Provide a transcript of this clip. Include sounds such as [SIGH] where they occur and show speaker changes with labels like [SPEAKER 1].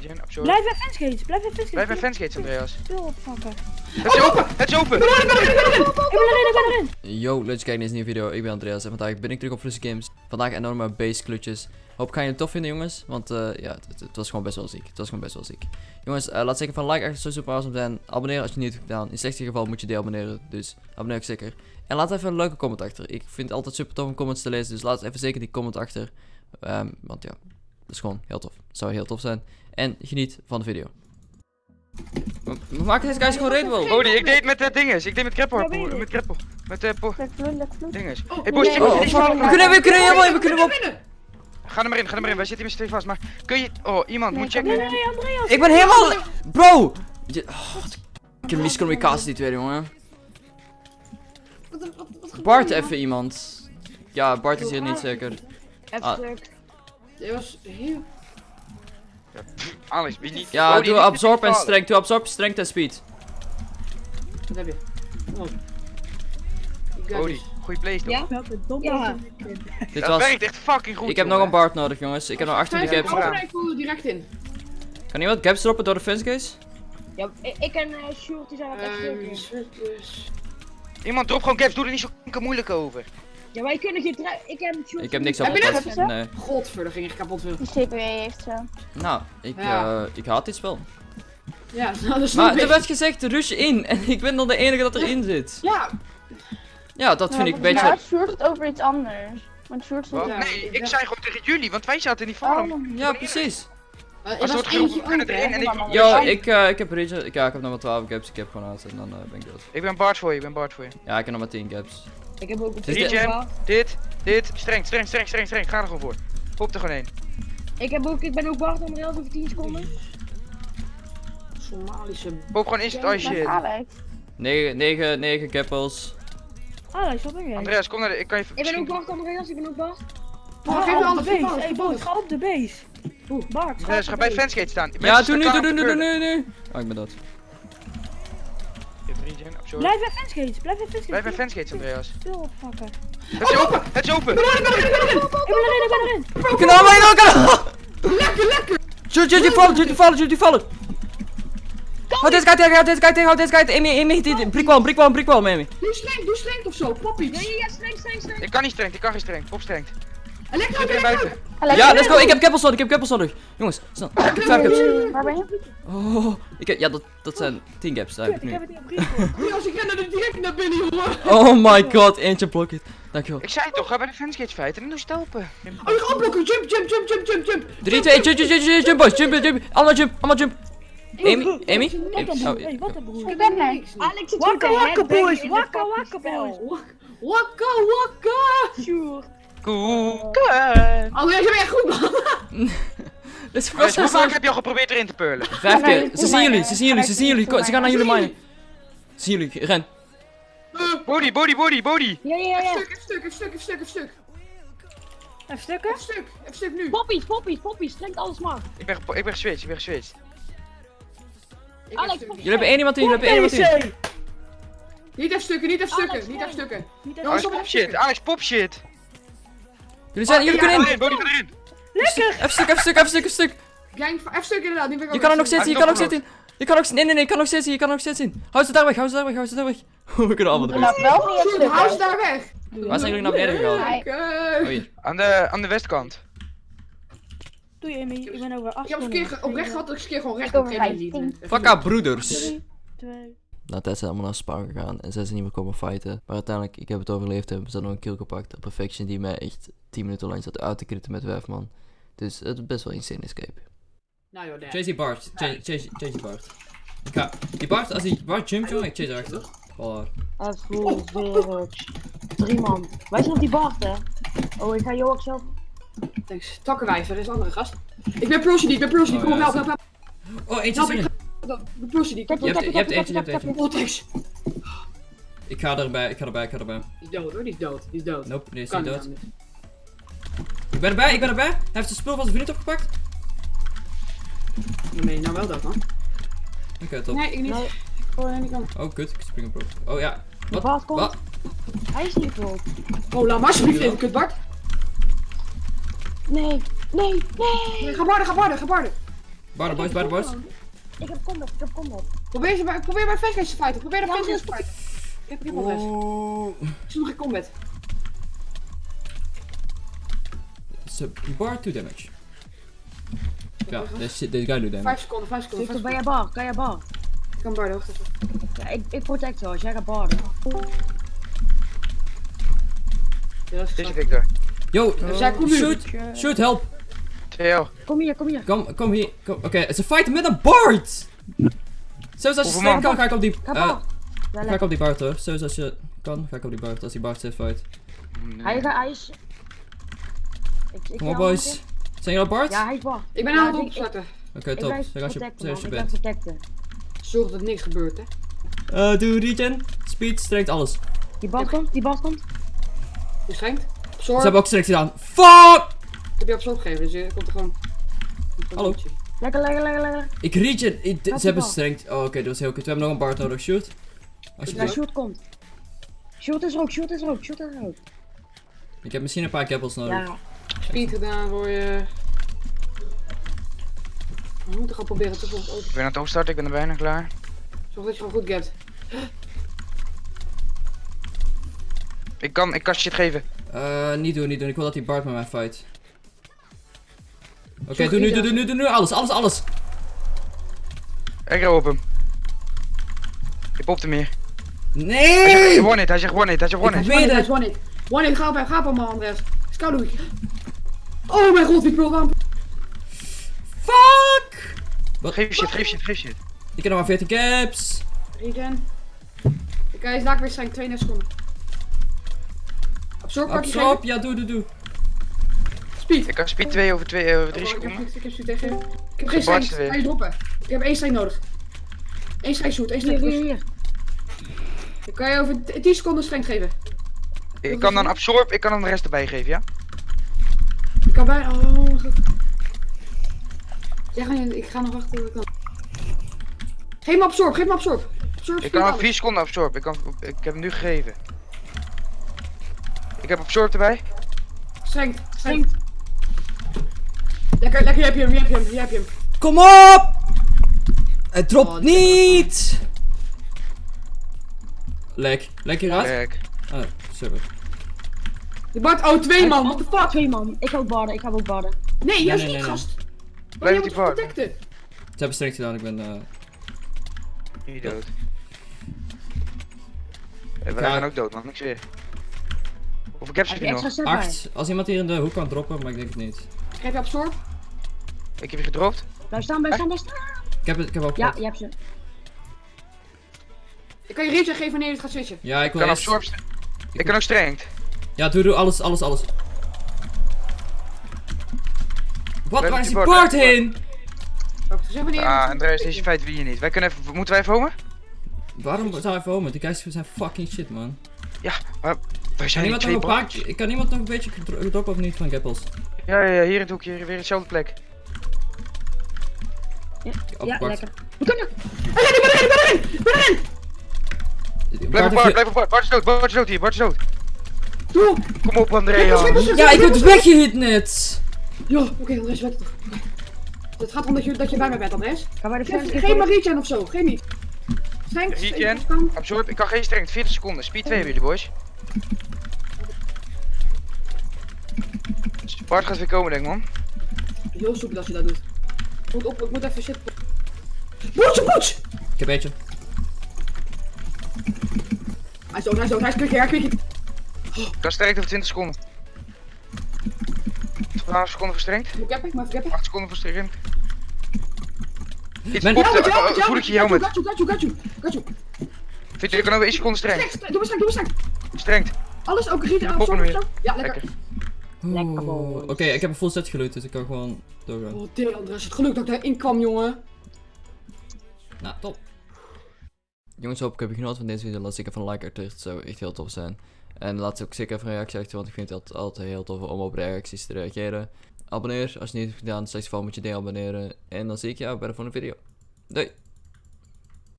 [SPEAKER 1] regen.
[SPEAKER 2] Blijf bij fansgates, blijf bij fansgates.
[SPEAKER 1] Blijf bij fansgates, Andreas. Het is open, het is open!
[SPEAKER 2] Ik ben erin, ik ben erin.
[SPEAKER 3] Yo, leuk dat je kijkt naar deze nieuwe video. Ik ben Andreas en vandaag ben ik terug op Flussy Games. Vandaag enorme base klutjes. Hoop gaan jullie het tof vinden jongens, want eh, ja, het, het was gewoon best wel ziek. Het was gewoon best wel ziek. Jongens, eh, laat zeker van like achter, zo super awesome zijn. Abonneer als je het niet hebt gedaan. In slechtste geval moet je deabonneren, dus abonneer ook zeker. En laat even een leuke comment achter. Ik vind het altijd super tof om comments te lezen, dus laat even zeker die comment achter. Ehm, want ja, dat is gewoon heel tof. Het zou heel tof zijn. En geniet van de video. We we maken deze guys gewoon redwell.
[SPEAKER 1] Bodie, ik deed met de dinges. Ik deed met kreppel.
[SPEAKER 2] Ik.
[SPEAKER 1] met kreppel. Met eh po dinges.
[SPEAKER 4] Oh,
[SPEAKER 1] Hey Boos,
[SPEAKER 3] Oh,
[SPEAKER 1] je
[SPEAKER 3] oh, we kunnen, we kunnen helemaal we kunnen hem op.
[SPEAKER 1] Ga er maar in, ga er maar in. Wij zitten hier met z'n twee vast. Maar kun je... Oh, iemand moet
[SPEAKER 4] ik
[SPEAKER 1] checken.
[SPEAKER 4] kan
[SPEAKER 2] Nee, Andreas.
[SPEAKER 3] Ik ben helemaal... Bro! Je... Oh, wat een miscommunicatie die twee, jongen. Bart even iemand. Ja, Bart is hier niet zeker. Ah.
[SPEAKER 2] F-stuk.
[SPEAKER 5] Dit was heel...
[SPEAKER 1] Alex, wie niet...
[SPEAKER 3] Ja, doe absorb en strength. Doe absorb, strength en speed.
[SPEAKER 5] Wat heb je? Oh. This.
[SPEAKER 1] goeie place
[SPEAKER 2] Ja?
[SPEAKER 1] toch?
[SPEAKER 4] Ja.
[SPEAKER 3] Dit
[SPEAKER 1] Dat
[SPEAKER 3] was...
[SPEAKER 1] werkt echt fucking goed.
[SPEAKER 3] Ik heb nog een. Bart nodig, jongens. Ik heb nog 18
[SPEAKER 5] Vijf
[SPEAKER 3] gaps.
[SPEAKER 1] erop.
[SPEAKER 5] open en ik voel er direct in.
[SPEAKER 3] Kan iemand gaps droppen door de fence case?
[SPEAKER 2] Ja, ik, en uh, Sjoerd die zijn wat echt
[SPEAKER 5] Ehm, surplus.
[SPEAKER 1] Iemand drop gewoon caps. Doe er niet zo fucking moeilijk over.
[SPEAKER 2] Ja, wij kunnen geen trui. Ik en Sjoerd.
[SPEAKER 3] Ik heb niks op
[SPEAKER 5] Heb je
[SPEAKER 3] het? Nee.
[SPEAKER 5] Godver, dat ging echt kapot veel.
[SPEAKER 4] Die CPW heeft zo.
[SPEAKER 3] Nou, ik,
[SPEAKER 5] Ja.
[SPEAKER 3] eh, ik haat dit spel.
[SPEAKER 5] Ja, [LAUGHS] nou, dat snap
[SPEAKER 3] Maar er
[SPEAKER 5] ik.
[SPEAKER 3] werd gezegd rush in [LAUGHS] en ik ben dan de enige dat erin zit.
[SPEAKER 5] Ja,
[SPEAKER 3] Ja, dat vind ik een beetje...
[SPEAKER 4] Ja, Sjoerd het over iets anders. Want Sjoerd stond?
[SPEAKER 5] Ja,
[SPEAKER 1] Nee,
[SPEAKER 5] ik
[SPEAKER 1] ik zei gewoon tegen jullie, want wij zaten in die farm.
[SPEAKER 4] Oh,
[SPEAKER 3] Ja, precies.
[SPEAKER 5] eh, er
[SPEAKER 1] Als
[SPEAKER 5] was
[SPEAKER 1] wordt we kunnen erin en ik...
[SPEAKER 4] maar-
[SPEAKER 3] Yo,
[SPEAKER 4] Oh.
[SPEAKER 3] ik, eh, ik heb Region... Ja, ik heb nog maar 12 gaps. Ik heb gewoon uit en dan eh, ben ik dood.
[SPEAKER 1] Ik ben Bart voor je, ik ben Bart voor je.
[SPEAKER 3] Ja, ik heb nog maar 10 gaps.
[SPEAKER 2] Ik heb ook een
[SPEAKER 3] Dit
[SPEAKER 1] dit, dit, streng, streng, streng, streng, streng. Ga er gewoon voor. Pop er gewoon heen.
[SPEAKER 2] Ik, heb ook, ik ben ook Bart Andreas over 10 seconden.
[SPEAKER 5] Somalische...
[SPEAKER 1] Pop gewoon instant ice shit.
[SPEAKER 4] Alex.
[SPEAKER 3] 9, 9, 9 gappels.
[SPEAKER 2] Alex, wat ben jij?
[SPEAKER 1] Andreas, kom naar de... Ik kan je...
[SPEAKER 2] Ik ben ook Bart Andreas, ik ben ook Bart.
[SPEAKER 5] Oh,
[SPEAKER 2] Ga op de base. Hey, ga op de base.
[SPEAKER 5] Oeh.
[SPEAKER 2] Bart, ga
[SPEAKER 1] Andreas, ga bij
[SPEAKER 2] base.
[SPEAKER 1] fansgate staan.
[SPEAKER 3] Ja, doe nu, doe nu, doe
[SPEAKER 1] om
[SPEAKER 3] nu,
[SPEAKER 1] curlen.
[SPEAKER 3] nu. Oh, ik ben dood.
[SPEAKER 2] Blijf bij fansgates, blijf bij fansgates.
[SPEAKER 1] Blijf bij fansgates, Andreas.
[SPEAKER 2] Speel opvakken.
[SPEAKER 1] Het is open, het is open.
[SPEAKER 2] Ik ben erin, ik ben erin.
[SPEAKER 3] We kunnen allemaal in elkaar! Lekker, lekker! Shoot, shoot, die vallen, shoot, die vallen, shoot, die vallen! Houd deze guy tegen, houd deze guy tegen, houd deze tegen. Amy, Amy, die- brikwalm, brikwalm, brikwalm, Amy.
[SPEAKER 5] Doe streng, doe streng of zo, pop iets.
[SPEAKER 2] ja, ja, streng, streng, streng.
[SPEAKER 1] Ik kan niet streng, ik kan geen streng. Pop streng.
[SPEAKER 5] Elektro, elektro.
[SPEAKER 3] Ja, let's go, ik heb keppels nodig, ik heb keppels nodig. Jongens, snel. Ik heb 5 gaps.
[SPEAKER 4] Waar ben je?
[SPEAKER 3] Oh, ik heb, ja, dat, dat zijn 10 gaps, daar heb
[SPEAKER 2] Ik
[SPEAKER 3] ik
[SPEAKER 2] heb
[SPEAKER 3] nu.
[SPEAKER 2] het. [LAUGHS]
[SPEAKER 5] Goeie, als ik ren er direct naar binnen, jongen.
[SPEAKER 3] Oh my god, eentje blok it. Dankjewel.
[SPEAKER 1] Ik zei toch, ga bij de fansgates feiten en doe stelpen.
[SPEAKER 5] Oh, je gaat blokken. Jump, jump, jump, jump, jump, jump.
[SPEAKER 3] 3, 2, jump, jump, jump, jump, jump, boys, jump, jump, allemaal jump, allemaal jump. Amy, Amy,
[SPEAKER 2] Wat een
[SPEAKER 3] Amy,
[SPEAKER 2] broer,
[SPEAKER 3] oh,
[SPEAKER 2] hey, wat een broer.
[SPEAKER 4] Ik ben er.
[SPEAKER 2] Alex
[SPEAKER 5] Wakka, wakka, boys, wakka, wakka, boys. Wakka, wakka.
[SPEAKER 2] Sjoerd.
[SPEAKER 1] Koeken.
[SPEAKER 5] Oh, jij bent echt goed, man. [LAUGHS]
[SPEAKER 3] dit is
[SPEAKER 1] Hoe vaak heb je al geprobeerd erin te peulen?
[SPEAKER 3] Vijf keer, ze zien jullie, ze zien jullie, ze zien jullie, ze gaan naar jullie minen. Ze zien jullie, ren.
[SPEAKER 1] Body, body, body, body.
[SPEAKER 2] Ja, ja,
[SPEAKER 5] Even
[SPEAKER 2] ja.
[SPEAKER 5] stuk, even stuk, even stuk, even stuk, even stuk.
[SPEAKER 2] Even stukken.
[SPEAKER 5] Even stuk, even stuk nu.
[SPEAKER 2] Poppies, poppies, poppies. Strengt alles maar.
[SPEAKER 1] Ik ben, ik ben geswitcht, ik ben geswitcht.
[SPEAKER 5] Ik
[SPEAKER 2] Alex.
[SPEAKER 3] Jullie hebben één iemand in, jullie hebben één iemand in.
[SPEAKER 5] Niet even stukken, niet even stukken, niet even stukken.
[SPEAKER 2] Niet
[SPEAKER 5] Jongens,
[SPEAKER 2] even.
[SPEAKER 1] Alex, pop shit, Alex, pop shit.
[SPEAKER 3] Jullie zijn, jullie kunnen in.
[SPEAKER 1] Erin, erin.
[SPEAKER 3] Even stuk, even stuk, even stuk, even stuk.
[SPEAKER 5] Gang, even stuk inderdaad. nu ben ik
[SPEAKER 3] Je kan er nog steeds in, je kan nog steeds in. Je kan ook, nee, nee, nee, je kan nog steeds in, je kan nog steeds in. Hou ze daar weg, hou ze daar weg, hou ze daar weg. [LAUGHS] We kunnen allemaal
[SPEAKER 4] Doe
[SPEAKER 3] eruit.
[SPEAKER 4] nou
[SPEAKER 5] hou ze daar weg.
[SPEAKER 3] Waar zijn jullie naar beneden gegaan? Oh, hier.
[SPEAKER 1] Aan de, aan de westkant.
[SPEAKER 2] Doei Amy, ik ben over 8
[SPEAKER 5] Ik heb een keer oprecht gehad dat ik keer gewoon recht op
[SPEAKER 4] over
[SPEAKER 5] Kennedy.
[SPEAKER 4] 15.
[SPEAKER 3] Fuck broeders.
[SPEAKER 2] 3, 2.
[SPEAKER 3] Na tijd zijn allemaal naar Spawn gegaan en zijn ze niet meer komen fighten. Maar uiteindelijk, ik heb het overleefd en we zijn nog een kill gepakt. Op Perfection die mij echt 10 minuten lang zat uit te kritten met Wijfman. Dus het is best wel insane escape.
[SPEAKER 5] Nou joh, daar.
[SPEAKER 3] Chase die Bart, chase, die Bart. Ik ga, die Bart, als die Bart jumpt jongen, ik chase erachter. Oh,
[SPEAKER 2] Even weer. Drie man. Wij zijn op die Bart, hè. Oh, ik ga jou ook zelf.
[SPEAKER 5] Thanks. Takkenwijver, is een andere gast. Ik ben Procedy, ik ben Procedy.
[SPEAKER 3] Oh,
[SPEAKER 5] Kom op,
[SPEAKER 3] ja,
[SPEAKER 5] help, help, help.
[SPEAKER 3] oh eentje is
[SPEAKER 5] ik
[SPEAKER 3] er.
[SPEAKER 5] Ik. Ik
[SPEAKER 4] kijk,
[SPEAKER 3] eentje, je hebt
[SPEAKER 4] kijk,
[SPEAKER 3] eentje.
[SPEAKER 5] Oh, thanks.
[SPEAKER 3] Ik ga erbij, ik ga erbij, ik ga erbij.
[SPEAKER 5] Die is dood hoor, die is dood. Die is dood.
[SPEAKER 3] Nope, nee, is niet dood. Ik ben erbij, ik ben erbij. Hij heeft zijn spul van zijn vriend opgepakt.
[SPEAKER 5] Dan ben je nou wel dood, man.
[SPEAKER 3] Oké, top.
[SPEAKER 5] Nee, ik niet.
[SPEAKER 2] Nee.
[SPEAKER 5] Oh, nee, niet kan.
[SPEAKER 3] Oh, kut, ik spring op. Oh ja.
[SPEAKER 2] De Bart komt.
[SPEAKER 3] Wat?
[SPEAKER 2] Hij is niet dood.
[SPEAKER 5] Oh, laat maar alsjeblieft even, kut Bart.
[SPEAKER 2] Nee, nee, nee.
[SPEAKER 5] Nee, Ga barden, ga barden, ga barden.
[SPEAKER 3] Barden boys, barden boys.
[SPEAKER 2] Ik heb combat, ik heb combat.
[SPEAKER 5] Probeer, ze bij, probeer flashlights te fighten. Probeer de
[SPEAKER 2] Ja,
[SPEAKER 5] te
[SPEAKER 2] maar-
[SPEAKER 5] fighten. Ik heb, heb adres.
[SPEAKER 3] Oeh.
[SPEAKER 5] Ik zie nog geen combat.
[SPEAKER 3] So, bar 2 damage. Ja, deze deze guy doet damage.
[SPEAKER 5] 5 seconden, 5 seconden.
[SPEAKER 2] Victor,
[SPEAKER 5] 5
[SPEAKER 2] ben jij bar? Kan jij bar?
[SPEAKER 5] Ik kan barden, wacht even.
[SPEAKER 2] Ja, ik, ik protect zo, als jij gaat barden.
[SPEAKER 5] Ja, dat is.
[SPEAKER 1] Victor.
[SPEAKER 3] Yo,
[SPEAKER 5] Zij komt nu.
[SPEAKER 3] shoot, shoot, help.
[SPEAKER 1] 2L.
[SPEAKER 2] Kom hier, kom hier.
[SPEAKER 3] Kom, kom hier. Kom. Oké, het is een fight met een Bart! Zoals als je snel kan, ga ik op die...
[SPEAKER 2] Ja,
[SPEAKER 3] ga ik op die Bart hoor. Zoals als je kan, ga ik op die Bart. Als die Bart zit fight.
[SPEAKER 2] Hij, gaat- hij is... Ik, ik
[SPEAKER 3] Kom op boys. Zijn jullie al Bart?
[SPEAKER 2] Ja, hij is bar.
[SPEAKER 5] Ik ben
[SPEAKER 2] Ja,
[SPEAKER 5] aan het opstarten.
[SPEAKER 3] Oké, top. Zeg als je, zeg bent.
[SPEAKER 5] Zorg dat niks gebeurt, hè.
[SPEAKER 3] Eh, doe regen. Speed, strength, alles.
[SPEAKER 2] Die bal komt, die bal komt.
[SPEAKER 5] Je schenkt.
[SPEAKER 3] Ze hebben ook strength gedaan. Fuck!
[SPEAKER 5] Ik heb je absorb gegeven, dus je komt er gewoon.
[SPEAKER 3] Hallo.
[SPEAKER 2] Lekker, lekker, lekker, lekker.
[SPEAKER 3] Ik. Ik-
[SPEAKER 2] die
[SPEAKER 3] Ze hebben
[SPEAKER 2] bal.
[SPEAKER 3] strength. Oh, oké, dat was heel kut. We hebben nog een Bart nodig. Shoot.
[SPEAKER 2] Ja,
[SPEAKER 3] Alsjeblieft.
[SPEAKER 2] shoot komt. Shoot is er ook, shoot is er ook, shoot is er ook.
[SPEAKER 3] Ik heb misschien een paar gappels nodig.
[SPEAKER 2] Ja,
[SPEAKER 5] Speed gedaan voor je. We moeten gaan proberen te volgen.
[SPEAKER 1] Ik ben aan het opstarten, ik ben er bijna klaar.
[SPEAKER 5] Zorg dat je gewoon goed gapt.
[SPEAKER 1] Ik kan, ik kan shit geven.
[SPEAKER 3] Eh, niet doen, niet doen. Ik wil dat die Bart met mij fight. Oké,
[SPEAKER 5] Zorg
[SPEAKER 3] doe nu, doe, nu, doe nu. Alles, alles, alles.
[SPEAKER 1] Ik op hem. Ik pop hem hier. Hij
[SPEAKER 3] Nee!
[SPEAKER 1] zegt one hit, hij zegt one hit, hij zegt one
[SPEAKER 3] Ik
[SPEAKER 1] hit.
[SPEAKER 3] weet het.
[SPEAKER 5] one hit. One hit, ga op hem, ga op hem, Andres. Scout Oh mijn god, wie pro.
[SPEAKER 3] Fuck!
[SPEAKER 1] Geef shit, geef shit, geef shit.
[SPEAKER 3] Ik heb nog maar 14 caps.
[SPEAKER 5] Regen. Ik ga eens daar weer zijn, 32 seconden. Absorb, pak je
[SPEAKER 3] Absorb, ja, doe, doe, doe.
[SPEAKER 5] Speed.
[SPEAKER 1] Ik kan speed 2 over 2 over 3
[SPEAKER 5] Oh, ik, heb,
[SPEAKER 1] seconden.
[SPEAKER 5] ik heb speed tegen je. Ik heb geen
[SPEAKER 1] weer.
[SPEAKER 5] ga je droppen. Ik heb één strength nodig. Eén strength shoot, één
[SPEAKER 2] hier,
[SPEAKER 5] strength
[SPEAKER 2] hier,
[SPEAKER 5] kan je over 10 seconden strength geven.
[SPEAKER 1] Ik kan dan absorb, ik kan dan de rest erbij geven, ja?
[SPEAKER 5] Ik kan bijna. Oh mijn god. Ja, ga je- ik ga nog wachten. tot ik kan. Geef me absorb, geef me absorb. Absorb,
[SPEAKER 1] Ik kan al
[SPEAKER 5] alles.
[SPEAKER 1] 4 seconden absorb, ik, kan, ik heb hem nu gegeven. Ik heb absorb erbij.
[SPEAKER 5] Strength, strength. Lekker, lekker, heb je hem, hier heb je hem, hier heb je hem.
[SPEAKER 3] Kom op! Het dropt
[SPEAKER 5] Oh,
[SPEAKER 3] niet! Lek. Lek hieruit?
[SPEAKER 1] Kijk.
[SPEAKER 3] Oh, super.
[SPEAKER 5] De Bart, oh twee man, what the fuck?
[SPEAKER 2] Twee man. Ik ga ook barden, ik ga ook barden.
[SPEAKER 5] Nee, juist
[SPEAKER 3] nee,
[SPEAKER 5] niet
[SPEAKER 3] nee,
[SPEAKER 5] gast.
[SPEAKER 1] Blijf
[SPEAKER 5] je
[SPEAKER 1] die bar.
[SPEAKER 3] Ze hebben strength gedaan, ik ben... eh
[SPEAKER 1] Niet dood.
[SPEAKER 3] Ik
[SPEAKER 1] Wij
[SPEAKER 3] ga-
[SPEAKER 1] gaan ook dood, man, ik zweer. Hoeveel caps
[SPEAKER 2] Heb
[SPEAKER 1] heb
[SPEAKER 2] extra
[SPEAKER 1] nog?
[SPEAKER 3] 8. Als iemand hier in de hoek kan droppen, maar ik denk het niet.
[SPEAKER 5] Geef je absorb?
[SPEAKER 1] Ik heb je gedropt.
[SPEAKER 2] Blijf staan, blijf staan, blijf staan.
[SPEAKER 3] Ik heb het, ik heb ook
[SPEAKER 2] Ja, je hebt ze.
[SPEAKER 5] Ik kan je regen geven wanneer je het gaat switchen.
[SPEAKER 3] Ja, ik
[SPEAKER 1] Ik
[SPEAKER 3] wil
[SPEAKER 1] kan
[SPEAKER 3] eerst...
[SPEAKER 1] absorb. st- Ik kan ook strength.
[SPEAKER 3] Ja, doe, doe, alles, alles, alles. Wat, waar is
[SPEAKER 1] die
[SPEAKER 3] die heen?
[SPEAKER 5] Ik heb
[SPEAKER 1] Ah, Andreas, deze feit wie je niet. Wij kunnen even, moeten wij even homen?
[SPEAKER 3] Waarom zou hij even homen? Die guys zijn fucking shit, man.
[SPEAKER 1] Wij zijn
[SPEAKER 3] Kan
[SPEAKER 1] die
[SPEAKER 3] iemand nog
[SPEAKER 1] twee.
[SPEAKER 3] Ik kan iemand nog een beetje gedro- gedroppen of niet van Gappels?
[SPEAKER 1] Ja, ja, ja, hier in het hoekje, weer hetzelfde plek.
[SPEAKER 2] Ja, lekker. We kunnen.
[SPEAKER 3] Die
[SPEAKER 1] Blijf
[SPEAKER 3] Bart
[SPEAKER 1] op Bart,
[SPEAKER 3] heeft-
[SPEAKER 1] blijf op Bart. Bart is dood, Bart is dood hier, Bart is dood.
[SPEAKER 5] Doe!
[SPEAKER 1] Kom op, Andreas.
[SPEAKER 3] Ja, ik word weggehit net!
[SPEAKER 5] Ja, oké, Andres, weet het toch. Het gaat om dat je, dat je bij mij bent, Andres.
[SPEAKER 2] Ga bij de
[SPEAKER 5] geef maar regen of zo, geef niet. Strength,
[SPEAKER 1] Regen?
[SPEAKER 5] ik kan.
[SPEAKER 1] Absorb, ik kan geen strength, 40 seconden. Speed 2 hebben jullie, boys. Bart gaat weer komen, denk ik, man.
[SPEAKER 5] Heel soepel als je dat doet. Ik moet, op, ik moet even zitten. Boetje, boetje!
[SPEAKER 3] Ik heb eentje.
[SPEAKER 5] Hij is dood, hij is dood, hij is quick, hij is
[SPEAKER 1] kan strength over 20 seconden. 12 seconden
[SPEAKER 5] Moet ik heb ik, maar ik heb ik.
[SPEAKER 1] 8 seconden voor strength. Iets
[SPEAKER 3] Men-
[SPEAKER 1] popte, uh, voel ik je
[SPEAKER 5] helmet. Got you, got you, got you, got you.
[SPEAKER 1] Vind je, ik kan over 1 seconde strength.
[SPEAKER 5] Strength, doe maar strength, doe maar strength.
[SPEAKER 1] Strength.
[SPEAKER 5] Alles ook
[SPEAKER 1] weer.
[SPEAKER 5] zo. Ja, lekker.
[SPEAKER 1] Lekker.
[SPEAKER 2] Lekker.
[SPEAKER 3] Oké, ik heb een full set geloot, dus ik kan gewoon doorgaan.
[SPEAKER 5] Oh, deel Andres, het geluk dat ik daarin kwam, jongen.
[SPEAKER 3] Nou, top. Jongens, hoop ik heb je genoten van deze video. Laat zeker even een like achter, het zou echt heel tof zijn. En laat ook zeker even een reactie achter, want ik vind het altijd, altijd heel tof om op reacties te reageren. Abonneer als je het niet hebt gedaan, slechts geval moet je deabonneren. En dan zie ik jou bij de volgende video. Doei!